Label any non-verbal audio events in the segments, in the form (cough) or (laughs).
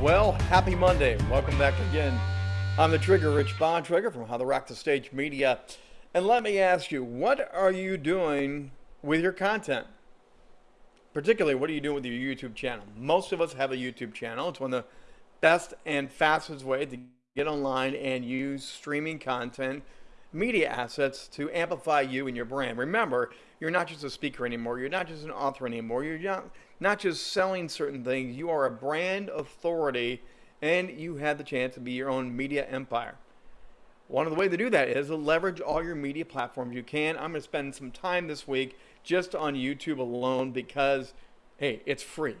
Well, happy Monday. Welcome back again. I'm the Trigger, Rich Bontrager from How to Rock the Stage Media. And let me ask you, what are you doing with your content? Particularly, what are you doing with your YouTube channel? Most of us have a YouTube channel. It's one of the best and fastest way to get online and use streaming content, media assets to amplify you and your brand. Remember, you're not just a speaker anymore. You're not just an author anymore. You're not, not just selling certain things. You are a brand authority and you have the chance to be your own media empire. One of the ways to do that is to leverage all your media platforms you can. I'm going to spend some time this week just on YouTube alone because, hey, it's free.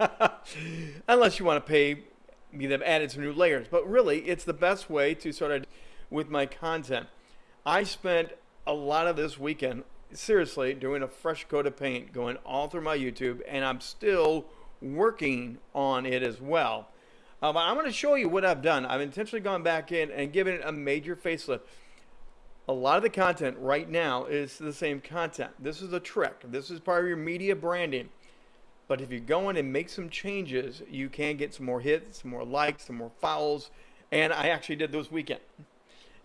(laughs) Unless you want to pay me, they've added some new layers. But really, it's the best way to sort of with my content. I spent a lot of this weekend seriously doing a fresh coat of paint going all through my YouTube and I'm still working on it as well. Uh, but I'm going to show you what I've done. I've intentionally gone back in and given it a major facelift. A lot of the content right now is the same content. This is a trick. This is part of your media branding. But if you go in and make some changes, you can get some more hits, some more likes, some more follows. And I actually did this weekend.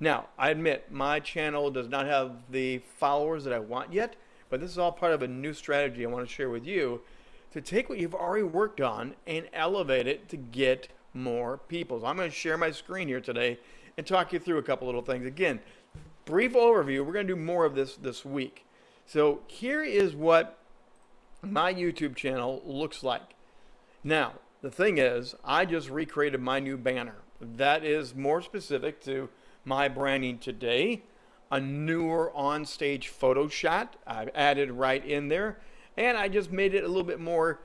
Now, I admit my channel does not have the followers that I want yet, but this is all part of a new strategy I want to share with you to take what you've already worked on and elevate it to get more people. So I'm going to share my screen here today and talk you through a couple little things. Again, brief overview. We're going to do more of this this week. So here is what my YouTube channel looks like. Now, the thing is, I just recreated my new banner. That is more specific to my branding today. A newer on-stage photo shot I've added right in there. And I just made it a little bit more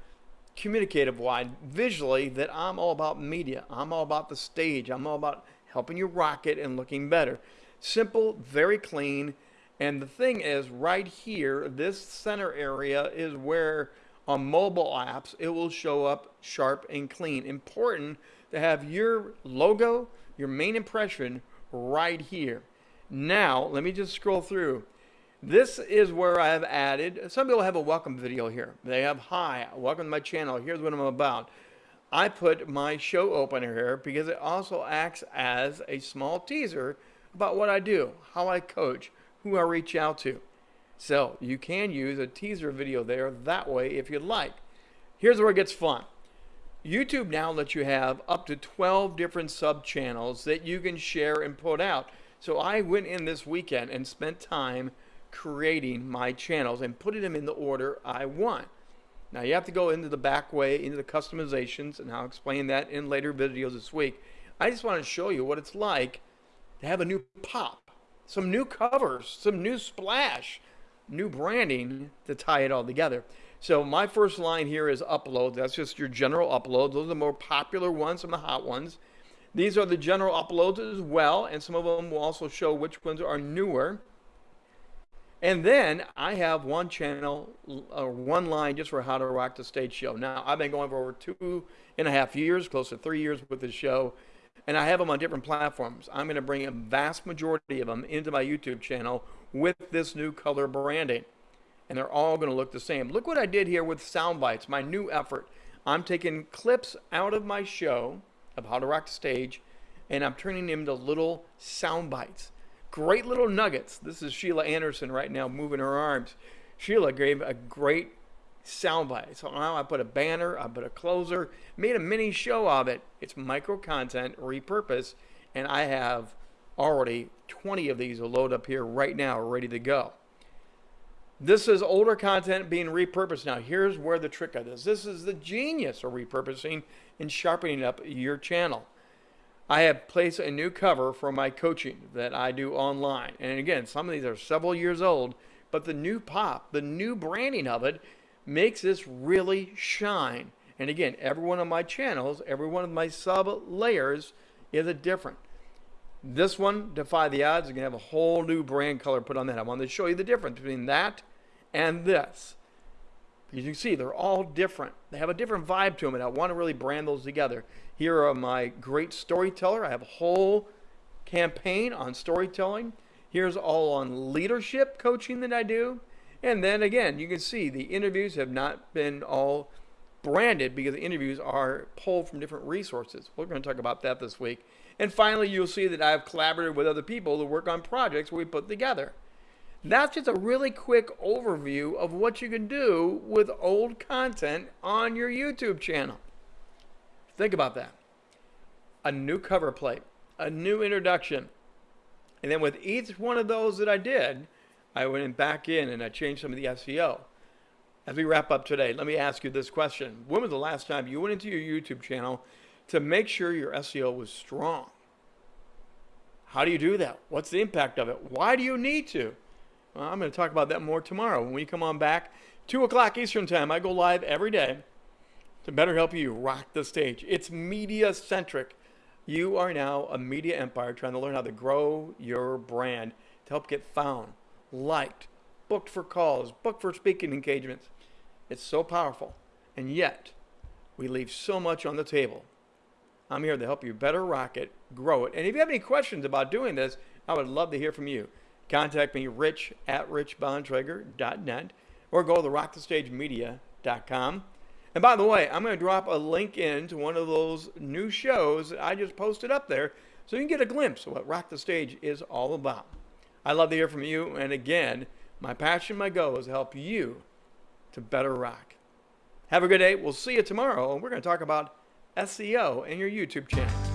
communicative wide visually that I'm all about media. I'm all about the stage. I'm all about helping you rock it and looking better. Simple, very clean. And the thing is right here, this center area is where on mobile apps, it will show up sharp and clean. Important to have your logo, your main impression right here. Now, let me just scroll through. This is where I have added, some people have a welcome video here. They have, hi, welcome to my channel. Here's what I'm about. I put my show opener here because it also acts as a small teaser about what I do, how I coach, who I reach out to. So you can use a teaser video there that way if you'd like. Here's where it gets fun. YouTube now lets you have up to 12 different sub channels that you can share and put out. So I went in this weekend and spent time creating my channels and putting them in the order I want. Now you have to go into the back way, into the customizations, and I'll explain that in later videos this week. I just want to show you what it's like to have a new pop, some new covers, some new splash, new branding to tie it all together. So my first line here is upload. That's just your general upload. Those are the more popular ones, some of the hot ones. These are the general uploads as well, and some of them will also show which ones are newer. And then I have one channel, or uh, one line just for how to rock the stage show. Now, I've been going for over two and a half years, close to three years with this show, and I have them on different platforms. I'm going to bring a vast majority of them into my YouTube channel with this new color branding and they're all going to look the same. Look what I did here with sound bites, my new effort. I'm taking clips out of my show of how to rock the stage, and I'm turning them into little sound bites. Great little nuggets. This is Sheila Anderson right now moving her arms. Sheila gave a great sound bite. So now I put a banner, I put a closer, made a mini show of it. It's micro content, repurposed, and I have already 20 of these will load up here right now, ready to go. This is older content being repurposed now. Here's where the trick of this. This is the genius of repurposing and sharpening up your channel. I have placed a new cover for my coaching that I do online. And again, some of these are several years old, but the new pop, the new branding of it makes this really shine. And again, every one of my channels, every one of my sub layers is a different. This one, Defy the Odds, is going to have a whole new brand color put on that. I wanted to show you the difference between that and this. As you can see, they're all different. They have a different vibe to them, and I want to really brand those together. Here are my great storyteller. I have a whole campaign on storytelling. Here's all on leadership coaching that I do. And then again, you can see the interviews have not been all branded because the interviews are pulled from different resources. We're going to talk about that this week. And finally, you'll see that I've collaborated with other people to work on projects we put together. That's just a really quick overview of what you can do with old content on your YouTube channel. Think about that. A new cover plate, a new introduction. And then with each one of those that I did, I went back in and I changed some of the SEO. As we wrap up today, let me ask you this question. When was the last time you went into your YouTube channel to make sure your SEO was strong? How do you do that? What's the impact of it? Why do you need to? Well, I'm going to talk about that more tomorrow when we come on back. 2 o'clock Eastern Time. I go live every day to better help you rock the stage. It's media centric. You are now a media empire trying to learn how to grow your brand to help get found, liked, booked for calls, booked for speaking engagements. It's so powerful. And yet, we leave so much on the table. I'm here to help you better rock it, grow it. And if you have any questions about doing this, I would love to hear from you. Contact me, rich at richbontrager.net, or go to rockthestagemedia.com. And by the way, I'm going to drop a link in to one of those new shows that I just posted up there so you can get a glimpse of what Rock the Stage is all about. I love to hear from you. And again, my passion, my goal is to help you to better rock. Have a good day. We'll see you tomorrow. And we're going to talk about SEO and your YouTube channel.